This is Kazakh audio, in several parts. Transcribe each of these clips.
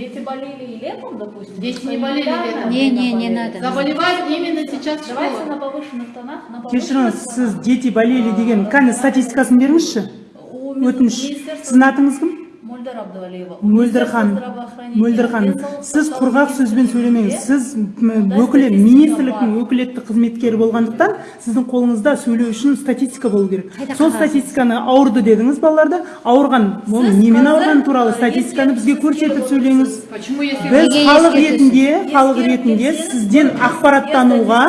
Дети болели и летом, допустим? Дети не болели летом. Не, не, не надо. Заболевают именно сейчас в Давайте школах. на повышенных тонах, на кешіріңіз повышенных сіз дети болели деген кәне статистикасын беріңізші У өтініш Министерства сіздің атыңыз кім Мөлдір Абдуалиева. мөлдір ханым мөлдір ханым сіз құрғақ сөзбен сөйлемеңіз. Сіз өкілі министрліктің өкілетті қызметкері болғандықтан сіздің қолыңызда сөйлеу үшін статистика болу керек. Сол статистиканы ауырды дедіңіз балаларды. Ауырған ол немен ауырғаны туралы статистиканы бізге көрсетіп сөйлеңіз. Почему если біз халық ретінде халық ретінде сізден ақпараттануға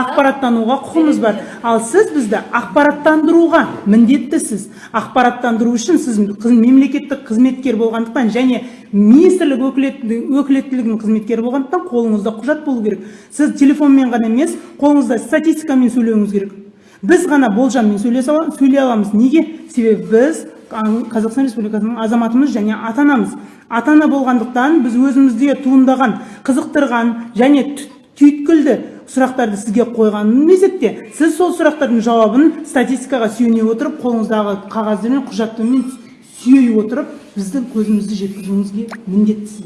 ақпараттануға құқымыз бар. Ал сіз бізді ақпараттандыруға міндеттісіз. Ақпараттандыру үшін сіз қыз- мемлекеттік қызметкер болғандықтан және министрлік өкілетті- өкілеттілігінің қызметкері болғандықтан қолыңызда құжат болу керек. Сіз телефонмен ғана емес қолыңызда статистикамен сөйлеуіңіз керек. Біз ғана болжаммен сөйлей аламыз. Неге? Себебі біз ан- қазақстан республикасының азаматымыз және ата анамыз ата ана болғандықтан біз өзімізде туындаған қызықтырған және түйткілді сұрақтарды сізге қойған мезетте сіз сол сұрақтардың жауабын статистикаға сүйене отырып қолыңыздағы қағаздармен құжаттармен сүйей отырып біздің көзімізді жеткізуіңізге міндеттісіз.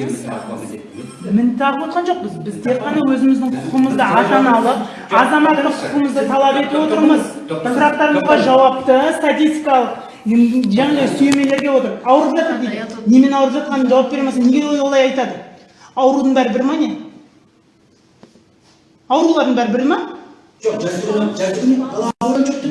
Міндетті мін тағып отқан жоқпыз. Біз тек қана өзіміздің құқығымызды ата аналық азаматтық құқығымызды талап етіп отырмыз. Сұрақтарымызға жауапты статистикалық жаңағыдай сүйемелерге отырып ауырып жатыр дейді немен ауырып жатқанын жауап бере алмаса неге олай айтады аурудың бәрі бір ма не аурулардың бәрі бір ма жоқ жасырған жоқ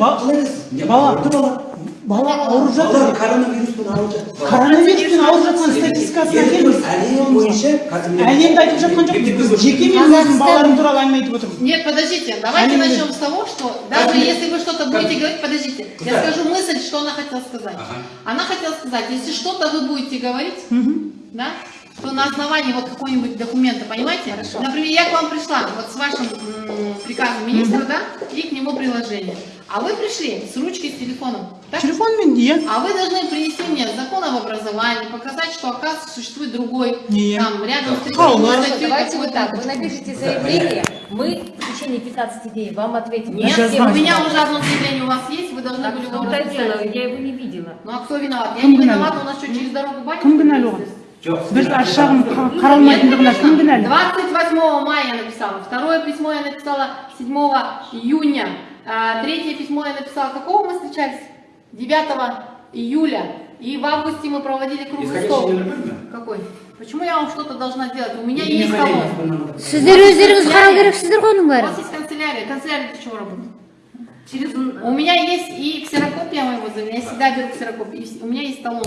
бала- бала бала ауырып жатыр балалар коронавируспен ауырып жатыр коронавируспен ауырып жатқан статистикасына келіңіз әлем бойынша қазір әлемді айтып жатқан жоқпыз біз жеке мен өзімнің балаларым туралы әңгіме айтып отырмыз Нет, подождите, давайте Они- начнем с того, что даже если вы что-то будете говорить, подождите, я Да. скажу мысль, что она хотела сказать. Ага. Она хотела сказать, если что-то вы будете говорить, да, то на основании вот какого-нибудь документа, понимаете? Например, я к вам пришла вот с вашим м, приказом министра, да, и к нему приложение. А вы пришли с ручкой, с телефоном, так? телефонмен иә А вы должны принести мне закон об образовании, показать, что, оказывается, существует другой, Не. там, рядом с Хау, такой ну, статьей Давайте вот какой-то. так. Вы напишите заявление, мы в течение 15 дней вам ответим. Нет, Сейчас у знаю. меня уже одно заявление у вас есть, вы должны Так были в его том-то и дело, написать. я его не видела. Ну а кто виноват? Я Кім не кінәлі? виновата, у нас что, через дорогу батюшка? кім кінәлі оған ездит? жоқ біз сіздер аш жағын қа- қаралмайтындығына кім кінәлі 28 мая я написала, второе письмо я написала 7 июня, а, третье письмо я написала, какого мы встречались? 9 июля. И в августе мы проводили круглый исходящий стол. номер бір ме Какой? Почему я вам что-то должна делать? У меня Не есть необходимо, талон. чтобы нам это- сіздер өздеріңіз қарау керексіздер ғой оның У бәрін вас есть канцелярия. Канцелярия для чего работает? Через... У меня есть и ксерокопия моего заявления, я всегда беру ксерокопию, и у меня есть талон.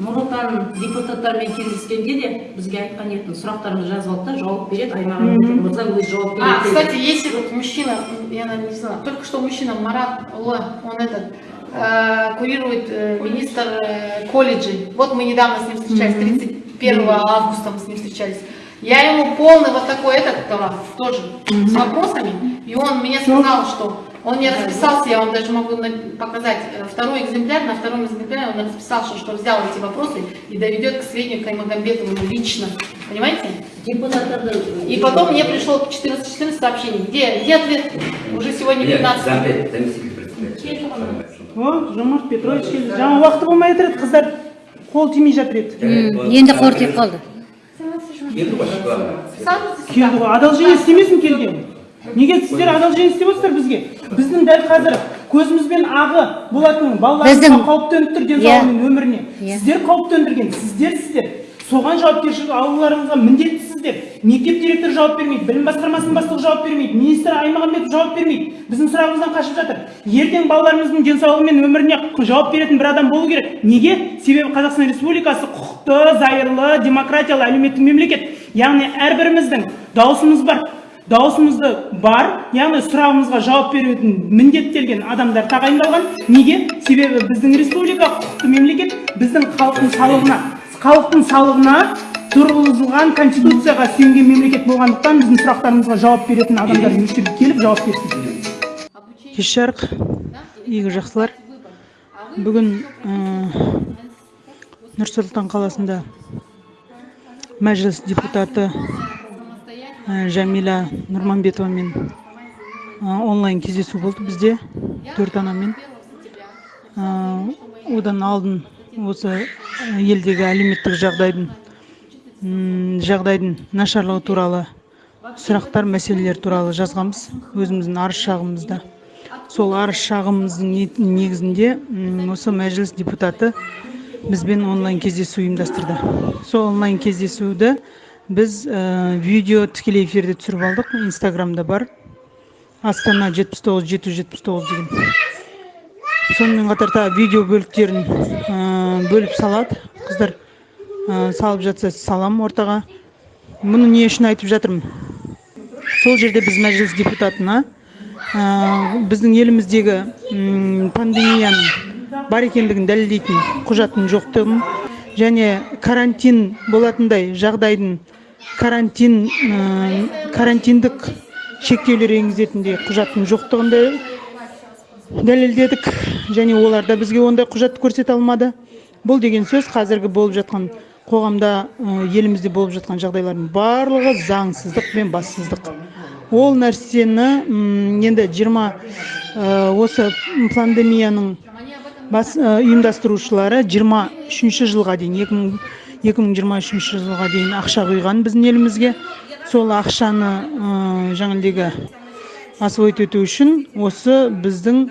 нұр отан депутаттармен кездескенде де бізге айтқан еді сұрақтарыңды жазып алды да жауап береді аймағам мырза өзі жауап А, береді кстати, если вот мужчина, я наверное, не знала, только что мужчина Марат Улы, он этот, э, курирует э, министр э, колледжей. Вот мы недавно с ним встречались, 31 августа мы с ним встречались. Я ему полный вот такой этот давала, тоже, с вопросами, и он мне сказал, что он не расписался, я вам даже могу на- показать э, второй экземпляр, на втором экземпляре он расписал, что, что взял эти вопросы и доведет к сведению Каймагамбетову лично. Понимаете? депутаттарды И потом мне пришло 14-14 сообщений. Где, где ответ? Уже сегодня Нет, 15. зампед, заместитель председателя. о жомарт петрович келді жаңа уақыты болмай жатыр еді қыздар қол тимей жатыр еді М, енді қор тиіп қалды Енді ғой, главное. келді ғой одолжение істемесін келген Неге сіздер одолжение істеп отырсыздар бізге? Біздің дәл қазір көзімізбен ағы болатын балаларымызға Біздің- қауіп төніп тұр денсаулығы мен өміріне. Иә. сіздер қауіп төндірген сіздерсіздер соған жауапкершілік алуларыңызға міндеттісіздер мектеп директоры жауап бермейді білім басқармасының бастығы жауап бермейді министр аймағамбетов жауап бермейді. Біздің сұрағымыздан қашып жатыр. Ертең балаларымыздың денсаулығы мен өміріне жауап беретін бір адам болу керек. Неге? Себебі қазақстан республикасы құқықты зайырлы демократиялы әлеуметтік мемлекет. Яғни әрбіріміздің дауысымыз бар. Дауысымызды бар яғни сұрағымызға жауап беретін міндеттелген адамдар тағайындалған. Неге? Себебі біздің республика құқықты мемлекет біздің халықтың салығына халықтың салығына тұрғызылған конституцияға сүйенген мемлекет болғандықтан біздің сұрақтарымызға жауап беретін адамдар жерге келіп жауап берсін. Кеш жарық игі жақсылар. Бүгін нұр сұлтан қаласында мәжіліс депутаты жәмила нұрманбетовамен ә, онлайн кездесу болды бізде. Төрт анамен. Ә, одан алдын осы елдегі әлеуметтік жағдайдың жағдайдың нашарлығы туралы сұрақтар мәселелер туралы жазғанбыз өзіміздің арыз шағымызда сол арыз шағымымыздың не- негізінде осы мәжіліс депутаты бізбен онлайн кездесу ұйымдастырды. Сол онлайн кездесуді біз ә, видео тікелей эфирде түсіріп алдық инстаграмда бар астана жетпіс тоғыз жеті жүз жетпіс тоғыз деген сонымен қатар тағы видео бөліктерін ә, бөліп салады қыздар ә, салып жатса салам ортаға мұны не үшін айтып жатырмын сол жерде біз мәжіліс депутатына біздің еліміздегі пандемияның бар екендігін дәлелдейтін құжаттың жоқтығын және карантин болатындай жағдайдың карантин ә, карантиндік шектеулер енгізетіндей құжаттың жоқтығын дәлелдедік. Және олар да бізге ондай құжат көрсете алмады. Бұл деген сөз қазіргі болып жатқан қоғамда ә, елімізде болып жатқан жағдайлардың барлығы заңсыздық пен бассыздық. Ол нәрсені енді 20 ә, осы пандемияның бас ә, ұйымдастырушылары 23 жылға дейін 2000 2023 жылға дейін ақша құйған біздің елімізге. Сол ақшаны ә, жаңағыдегі освоить ету үшін осы біздің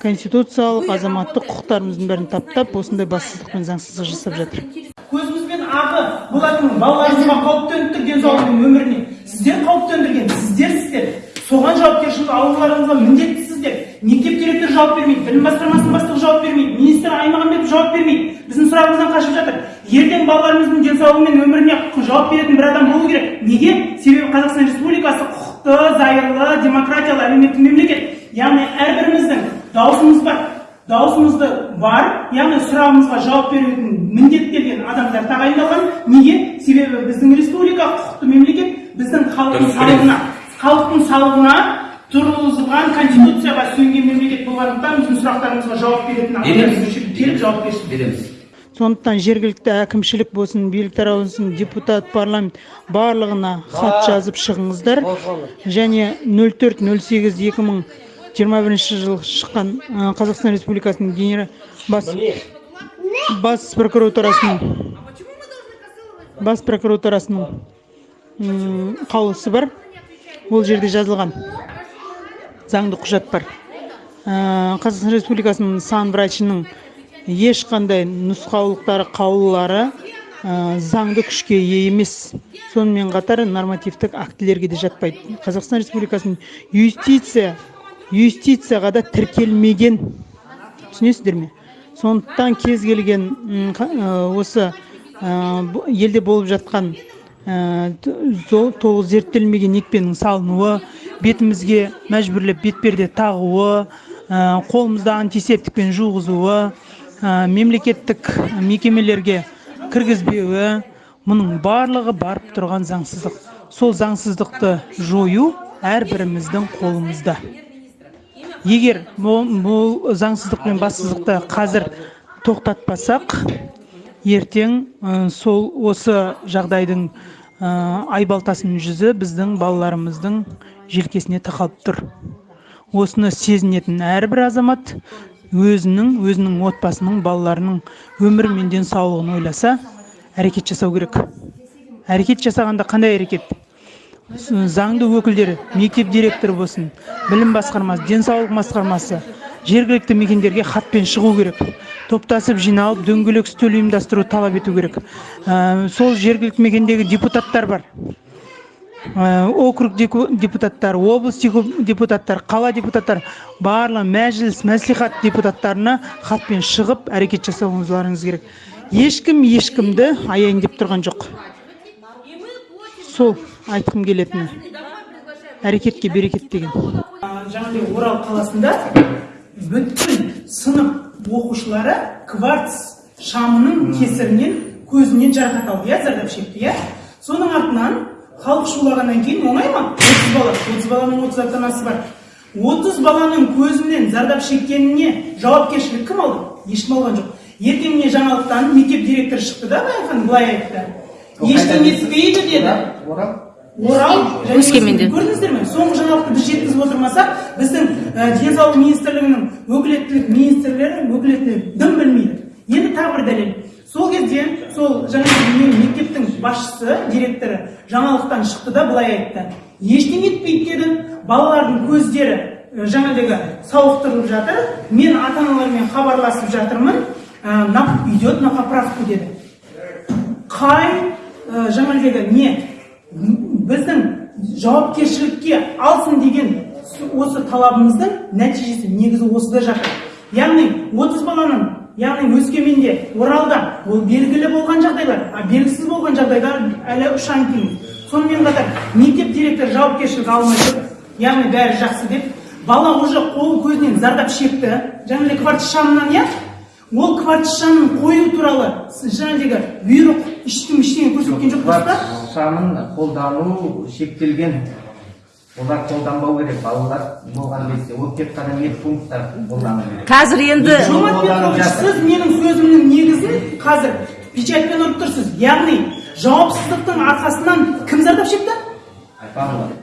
конституциялық азаматтық құқықтарымыздың бәрін таптап осындай бассыздық пен заңсыздық жасап жатыр. Көзімізбен ағы болатын балаларымызға қауіп төндірдік денсаулығы мен өміріне сіздер қауіп төндірген сіздерсіздер соған жауапкершілік алуларыңызға міндеттісіздер. Мектеп директоры жауап бермейді білім басқармасының бастығы жауап бермейді министр аймағамбетов жауап бермейді. Біздің сұрағымыздан қашып жатыр. Ертең балаларымыздың денсаулығы мен өміріне жауап беретін бір адам болу керек. Неге? Себебі қазақстан республикасы құқықты зайырлы демократиялы әлеуметтік мемлекет. Яғни әрбіріміздің дауысымыз бар. Дауысымызды бар яғни сұрағымызға жауап беретін міндеттелген адамдар тағайындалған. Неге? Себебі біздің республика құқықты мемлекет біздің халықтың салығына халықтың салығына тұрғызылған конституцияға сүйенген мемлекет болғандықтан біздің сұрақтарымызға жауап беретін адамдар келіп жауап берсін. Береміз. Сондықтан жергілікті әкімшілік болсын билік тарауы болсын депутат парламент барлығына хат жазып шығыңыздар. Және 04 08 2021 жылы шыққан ә, қазақстан республикасының генерал бас бас прокуратурасының бас прокуратурасының қаулысы бар. Ол жерде жазылған. Заңды құжат бар. Қазақстан республикасының сан врачының ешқандай нұсқаулықтары қаулылары ә, заңды күшке ие емес. Сонымен қатар нормативтік актілерге де жатпайды. Қазақстан республикасының юстиция юстицияға да тіркелмеген. Түсінесіздер ме? Сондықтан кез келген ә, осы ә, елде болып жатқан ә, толық зерттелмеген екпенің салынуы бетімізге мәжбүрлеп бетперде тағуы қолымызды антисептикпен жуғызуы мемлекеттік мекемелерге кіргізбеуі мұның барлығы барып тұрған заңсыздық. Сол заңсыздықты жою әрбіріміздің қолымызда. Егер бұл, заңсыздық пен бассыздықты қазір тоқтатпасақ ертең ә, сол осы жағдайдың ә, айбалтасының жүзі біздің балаларымыздың желкесіне тақалып тұр. Осыны сезінетін әрбір азамат өзінің өзінің отбасының балаларының өмірі мен денсаулығын ойласа әрекет жасау керек. Әрекет жасағанда қандай әрекет? Заңды өкілдері мектеп директоры болсын білім басқармасы денсаулық басқармасы жергілікті мекендерге хатпен шығу керек. Топтасып жиналып дөңгелек үстел ұйымдастыру талап ету керек. Ә, сол жергілікті мекендегі депутаттар бар. Округ деку- депутаттары облыс депутаттары қала депутаттары барлығы мәжіліс мәслихат депутаттарына хатпен шығып әрекет жасауыңызларыңыз керек. Ешкім ешкімді аяйын деп тұрған жоқ. Сол айтқым келетіні. Әрекетке берекет деген. Жаңағыдай орал қаласында бүткіл сынып оқушылары кварц шамының кесірінен көзінен жарақат алды иә зардап шекті иә. Соның артынан халық шулағаннан кейін оңай ма? отыз бала отыз баланың отыз ата анасы бар. отыз баланың көзінен зардап шеккеніне жауапкершілік кім алды? Ешкім алған жоқ. Ертең міне жаңалықтан мектеп директоры шықты да айтқанда былай айтты. Ешкім етпейді деді. Орал Өскеменде. көрдіңіздер ме? Соңғы жаңалықты біз жеткізіп отырмасақ біздің ә, денсаулық министрлігінің өкілеттілік министрлері өкілеттілігі дым білмейді. Енді тағы бір дәлел. Сол кезде сол жаңағы мектептің басшысы директоры жаңалықтан шықты да былай айтты. Ештеңе етпейді деді. Балалардың көздері жаңағыдегі сауықтырылып жатыр. Мен ата аналармен хабарласып жатырмын. Ә, идет на поправку деді. Қай ә, жаңағыдегі не біздің жауапкершілікке алсын деген осы талабымыздың нәтижесі негізі осыда жатыр. Яғни 30 баланың яғни өскеменде оралда ол белгілі болған жағдайлар а белгісіз болған жағдайлар әлі ұшан теңіз сонымен қатар мектеп директоры жауапкершілік алмай жүр яғни бәрі жақсы деп бала уже қол көзінен зардап шекті. Жаңағыдай кварц шамынан иә? Ол кварц шамын қою туралы жаңағыдегі бұйрық ешкім ештеңе көрсеткен жоқ дұрыс па? Шамын қолдану шектелген. Олар қолданбау керек балалар болған кезде ол тек қана медпунктта қолдану керек қазір енді жомарт петрович сіз менің сөзімнің негізін қазір печатьпен ұрып тұрсыз. Яғни жауапсыздықтың арқасынан кім зардап шекті? Балалар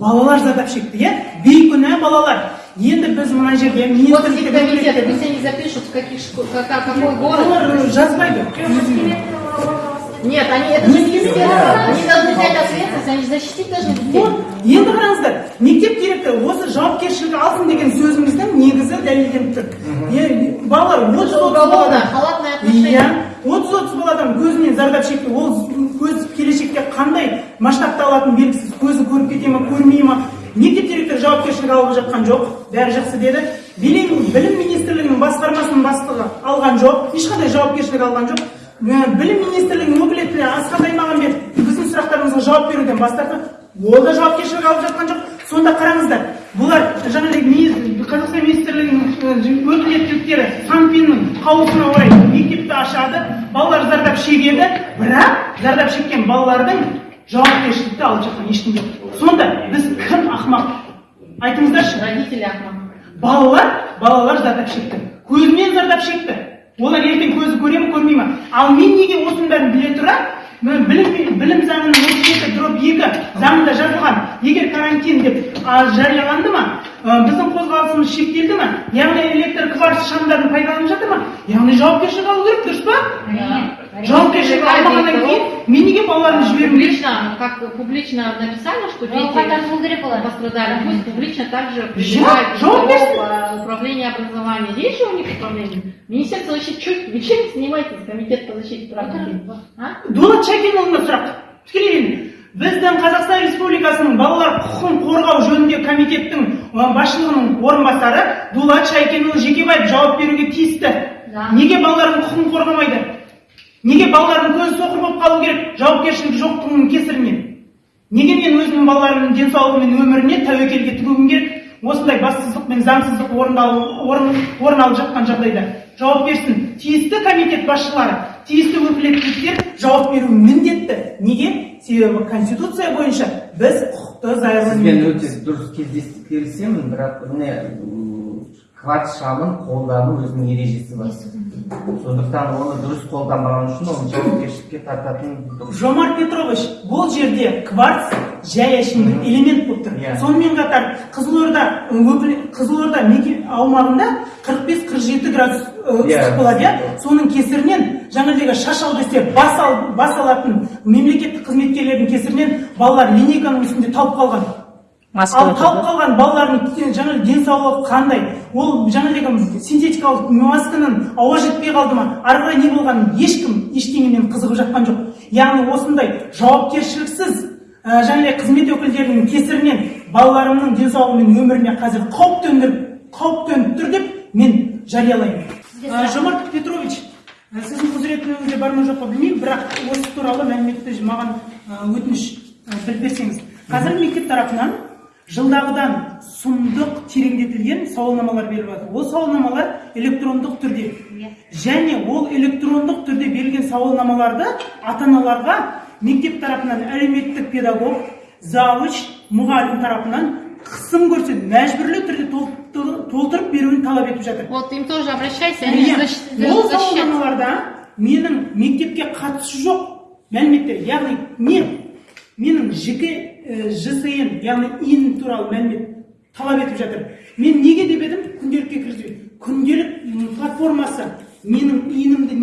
балалар зардап шекті иә? Бейкүнә балалар? Енді біз мына жерде они запишут, в каких какой город. олар жазбайды. Нет, они это не спецспецназ. Они должны взять ответственность, они защитить должны детей. вот енді қараңыздар мектеп директоры осы жауапкершілік алсын деген сөзіміздің негізі дәлелденіп тұр балалар отыз отыз Уголовно, баладан халатное отношение. иә отыз отыз баладан көзінен зардап шекті ол көз келешекте қандай масштабты алатыны белгісіз көзі көріп кете ма көрмей ма мектеп директоры жауапкершілік алып жатқан жоқ бәрі жақсы деді білім министрлігінің басқармасының бастығы алған жоқ ешқандай жауапкершілік алған жоқ білім министрлігінің өкілетті асхат аймағамбетов біздің сұрақтарымызға жауап беруден бас тартты ол да жауапкершілік алып жатқан жоқ. Сонда қараңыздар бұлар жаңағыдай қазақстан министрлігінің өкілеттіліктері санпиннің қаулысына орай мектепті ашады балалар зардап шегеді бірақ зардап шеккен балалардың жауапкершілікті алып жатқан ешкім жоқ. Сонда біз кім ақымақ? Айтыңыздаршы. Родители Ахмад. балалар балалар зардап шекті. Көзінен зардап шекті. Олар ертең көзі көре ме көрмей ме? Ал мен неге осының бәрін біле тұра білім, білім заңының отыз жеті дробь екі заңында жазылған. Егер карантин деп жарияланды ма? Біздің қозғалысымыз шектелді ма? Яғни электр кварц шамдарын пайдаланып жатыр ма? Яғни жауапкершілік алу керек дұрыс па? Жауапкершілік алмағаннан кейін мен неге балаларымды жібермін Публично, как публично написали, что дети пострадали, пусть публично также призывают жауап берсін. э, управление образования. Есть же у них управление? Министерство защиты, чем занимаетесь, комитет по защите прав детей? А? дулат шайкенұлына сұрақ тікелей берейін. біздің қазақстан республикасының балалар құқығын қорғау жөніндегі комитеттің басшылығының орынбасары дулат шайкенұлы жекебаев жауап беруге тиісті неге балалардың құқығын қорғамайды неге балалардың көзі соқыр болып қалу керек? Жауапкершілігі жоқтығының кесірінен. Неге мен өзімнің балаларымның денсаулығы мен өміріне тәуекелге тігуім керек? Осындай бассыздық пен заңсыздық орын, орын алып жатқан жағдайда жауап берсін тиісті комитет басшылары тиісті өкілеттіліктер жауап беруі міндетті. Неге? Себебі конституция бойынша біз құқықты сізбен өте дұрыс келісемін бірақ міне кварц шамын қолдану өзінің ережесі бар. Сондықтан оны дұрыс қолданбаған үшін оны жауапкершілікке тартатын жомарт петрович бұл жерде кварц жай әшейін бір элемент болып тұр. Иә. сонымен қатар қызылорда қызылорда меке- аумағында 45-47 градус Иә. ыстық болады иә? Соның кесірінен жаңағыдегі шаш алды істеп бас, ал, бас алатын мемлекеттік қызметкерлердің кесірінен балалар линейканың үстінде талып қалған. Ал талып қалған балалардың жаңағы денсаулығы қандай? Ол жаңағыдегі синтетикалық масканың ауа жетпей қалды ма? Ары қарай не болғанын ешкім ештеңемен қызығып жатқан жоқ. Яғни осындай жауапкершіліксіз ә, жаңағыдай қызмет өкілдерінің кесірінен балаларымның денсаулығы мен өміріне қазір қауіп төндіріп қауіп төніп тұр деп мен жариялаймын. Ә, жомарт петрович ә, сіздің құзыретіңізде бар ма жоқ па білмеймін бірақ осы туралы мәліметті маған өтініш біліп берсеңіз. Қазір мектеп тарапынан жылдағыдан сұмдық тереңдетілген сауалнамалар беріліп жатыр. Ол сауалнамалар электрондық түрде. Және ол электрондық түрде берілген сауалнамаларды ата аналарға мектеп тарапынан әлеуметтік педагог завуч мұғалім тарапынан қысым көрсетіп мәжбүрлі түрде толтыр- толтырып беруін талап етіп жатыр. Вот им тоже обращайся, Иә, ол сауалнамаларда менің мектепке қатысы жоқ мәліметтер. Яғни не менің жеке жсн яғни ин туралы мәлімет талап етіп жатыр. Мен неге деп едім? Күнделікке кіргізбейді күнделік платформасы менің иінімді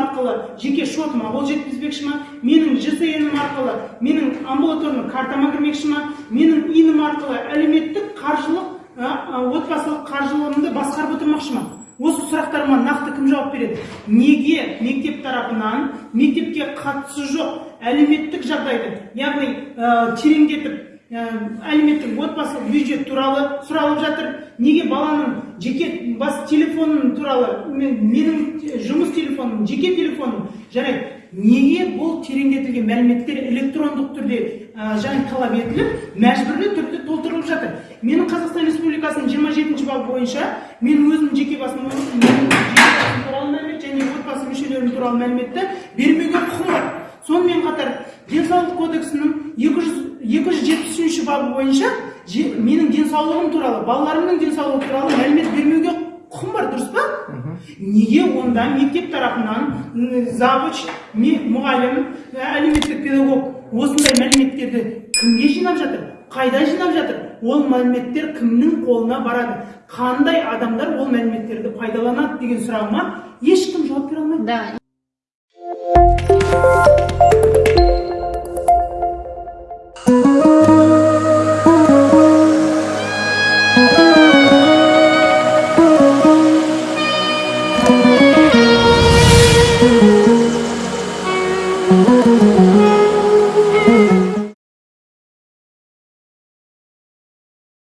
арқылы жеке шотыма қол жеткізбекші ма? Менің жсн арқылы менің амбулаторный картама кірмекші ма? Менің инім арқылы әлеуметтік қаржылық отбасылық қаржылығымды басқарып отырмақшы ма? Осы сұрақтарыма нақты кім жауап береді? Неге мектеп тарапынан мектепке қатысы жоқ әлеуметтік жағдайды яғни ә, тереңдетіп ә, әлеуметтік отбасылық бюджет туралы сұралып жатыр. Неге баланың жеке бас телефоны туралы мен- менің жұмыс телефоным жеке телефоным жарайды? Неге бұл тереңдетілген мәліметтер электрондық түрде және талап етіліп мәжбүрлі түрде толтырылып жатыр. Менің қазақстан республикасының жиырма жетінші бабы бойынша мен өзім жеке басым туралы мәлімет және отбасы мүшелерім туралы мәліметті бермеуге құқым бар. Сонымен қатар денсаулық кодексінің екі жүз екі жүз жетпіс үшінші бабы бойынша менің денсаулығым туралы балаларымның денсаулығы туралы мәлімет бермеуге құқым бар дұрыс па? Неге онда мектеп тарапынан завуч мұғалім әлеуметтік педагог осындай мәліметтерді кімге жинап жатыр? Қайда жинап жатыр? Ол мәліметтер кімнің қолына барады? Қандай адамдар ол мәліметтерді пайдаланады деген сұрағыма ешкім жауап бере алмайды. Да.